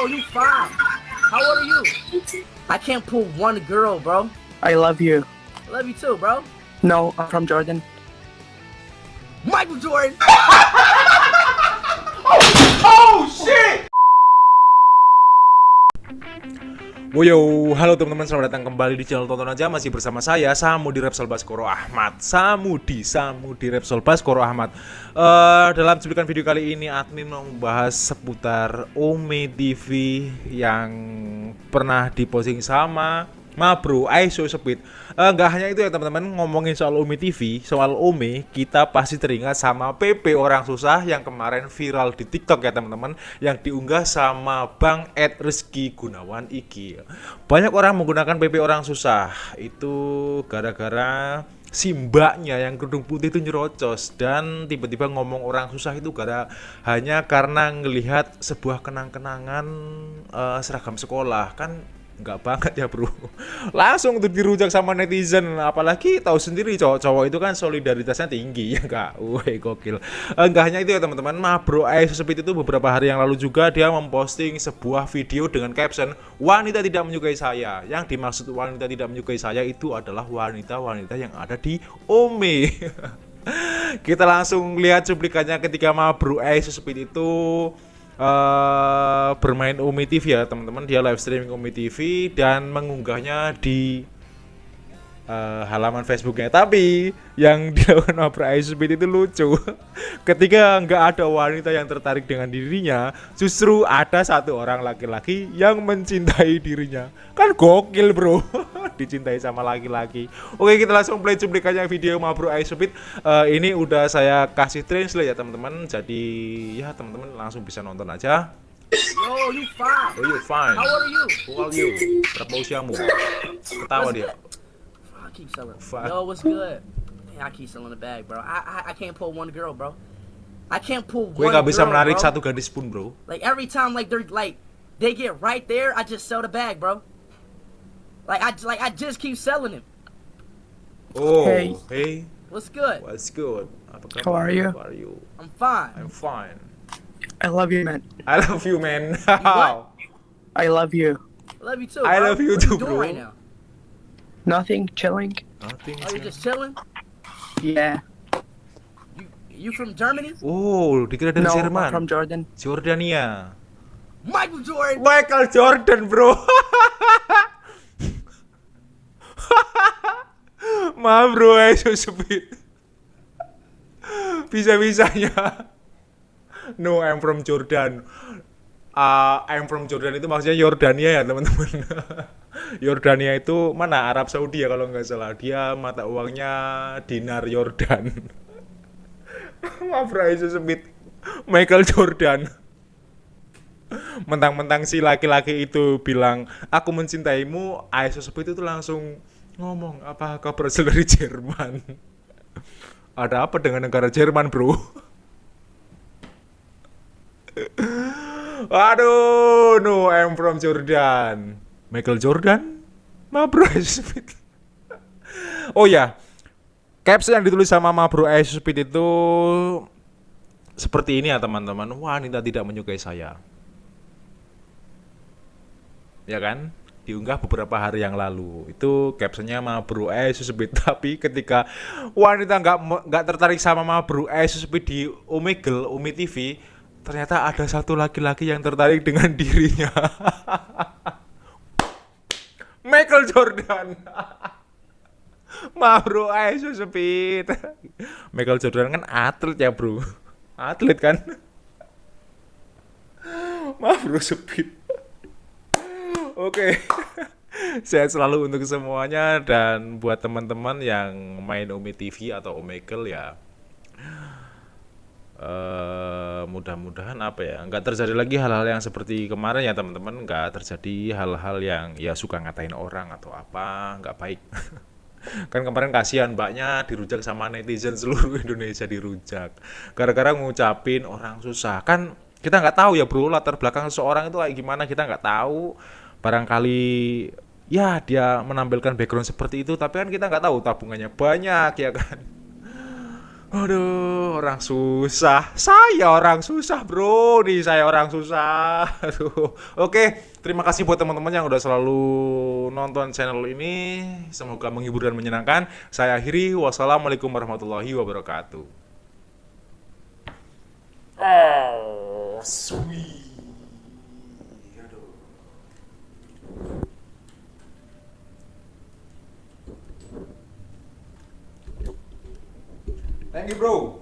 Yo, you fine. How old are you? I can't pull one girl, bro. I love you. I love you too, bro. No, I'm from Jordan. Michael Jordan. Oh, oh, Woyo, halo teman-teman, selamat datang kembali di channel Tonton Aja. Masih bersama saya, Samudi Repsol Baskoro Ahmad. Samudi, Samudi Repsol Baskoro Ahmad. Uh, Dalam cuplikan video kali ini, admin mau membahas seputar Ome TV Yang pernah diposting sama Ma bro, ISO Speed uh, hanya itu ya teman-teman. Ngomongin soal Ome TV Soal Ome Kita pasti teringat sama PP Orang Susah Yang kemarin viral di TikTok ya teman-teman Yang diunggah sama Bang Ed Rizky Gunawan Iki. Banyak orang menggunakan PP Orang Susah. Itu gara-gara si mbaknya yang kerudung putih itu nyerocos dan tiba-tiba ngomong orang susah itu gara hanya karena ngelihat sebuah kenang-kenangan uh, seragam sekolah. Kan nggak banget ya bro. Langsung tuh dirujak sama netizen. Apalagi tahu sendiri cowok-cowok itu kan solidaritasnya tinggi. Ya nggak woi gokil. Enggak hanya itu ya teman-teman. Mah bro Ais Speed itu beberapa hari yang lalu juga dia memposting sebuah video dengan caption wanita tidak menyukai saya. Yang dimaksud wanita tidak menyukai saya itu adalah wanita-wanita yang ada di Ome. Kita langsung lihat cuplikannya ketika mah bro Ais Speed itu uh, bermain Umi TV ya teman-teman. Dia live streaming Umi TV dan mengunggahnya di uh, halaman Facebooknya. Tapi yang dilakukan Opera Speed itu lucu. Ketika nggak ada wanita yang tertarik dengan dirinya justru ada satu orang laki-laki yang mencintai dirinya. Kan gokil bro dicintai sama laki-laki oke kita langsung play cuplikannya video Mabro Speed uh, ini udah saya kasih translate ya teman-teman jadi ya teman-teman langsung bisa nonton aja Yo, you fine. Oh, you fine. How are you? Who are you? Berapa usiamu? Ketawa dia. I keep selling. Fuck. Yo, what's good? Man, I keep selling the bag, bro. I, I I can't pull one girl, bro. I can't pull Gue one nggak bisa girl, menarik bro. satu gadis pun, bro. Like every time, like they're like they get right there, I just sell the bag, bro. Like I like I just keep selling him. Oh, Hey. hey, What's good? what's good? How are you? How are you? I'm fine. I'm fine. I love you, man. I love you, man. what? I love you. I love you too. I bro. love you what too, you doing bro. right now? Nothing, chilling. Nothing. Oh, you just chilling? Yeah. You you from Germany? Oh, dikira dari No, I'm from Jordan. Jordania. Michael Jordan. Michael Jordan, bro. Maaf bro, eh, so speed. Bisa-bisanya. No, I'm from Jordan. Uh, I'm from Jordan itu maksudnya Yordania ya teman-teman. Yordania itu mana Arab Saudi ya kalau nggak salah. Dia mata uangnya dinar Yordan. Maaf bro, so speed. Michael Jordan mentang-mentang si laki-laki itu bilang aku mencintaimu Aisyah Speed itu langsung ngomong apa kau berasal dari Jerman ada apa dengan negara Jerman bro Aduh, no, I'm from Jordan. Michael Jordan? Ma bro, Speed. oh ya, caption yang ditulis sama Ma bro Speed itu seperti ini ya teman-teman. Wanita tidak menyukai saya ya kan diunggah beberapa hari yang lalu. Itu captionnya ma bro eh susebit tapi ketika wanita nggak nggak tertarik sama ma bro eh susebit di Omegle Umi TV ternyata ada satu laki-laki yang tertarik dengan dirinya. Michael Jordan. Ma bro eh susebit Michael Jordan kan atlet ya bro. Atlet kan? Ma bro sepit Oke. Sehat selalu untuk semuanya dan buat teman-teman yang main Umi TV atau Omegle ya. eh mudah-mudahan apa ya nggak terjadi lagi hal-hal yang seperti kemarin ya teman-teman nggak terjadi hal-hal yang ya suka ngatain orang atau apa nggak baik kan kemarin kasihan mbaknya dirujak sama netizen seluruh Indonesia dirujak gara-gara ngucapin orang susah kan kita nggak tahu ya bro latar belakang seseorang itu kayak gimana kita nggak tahu barangkali ya dia menampilkan background seperti itu tapi kan kita nggak tahu tabungannya banyak ya kan Aduh, orang susah. Saya orang susah, bro. Nih, saya orang susah. Aduh. Oke, terima kasih buat teman-teman yang udah selalu nonton channel ini. Semoga menghibur dan menyenangkan. Saya akhiri. Wassalamualaikum warahmatullahi wabarakatuh. Oh, sweet. Thank you, bro.